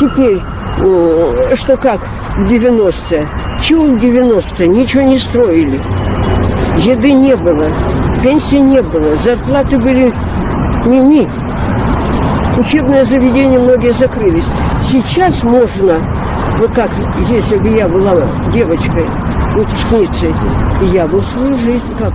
теперь, что как в 90-е. Чего в 90-е? Ничего не строили. Еды не было, пенсии не было, зарплаты были мими. Учебное Учебные заведения многие закрылись. Сейчас можно, вот как, если бы я была девочкой, выпускницей, я бы свою жизнь как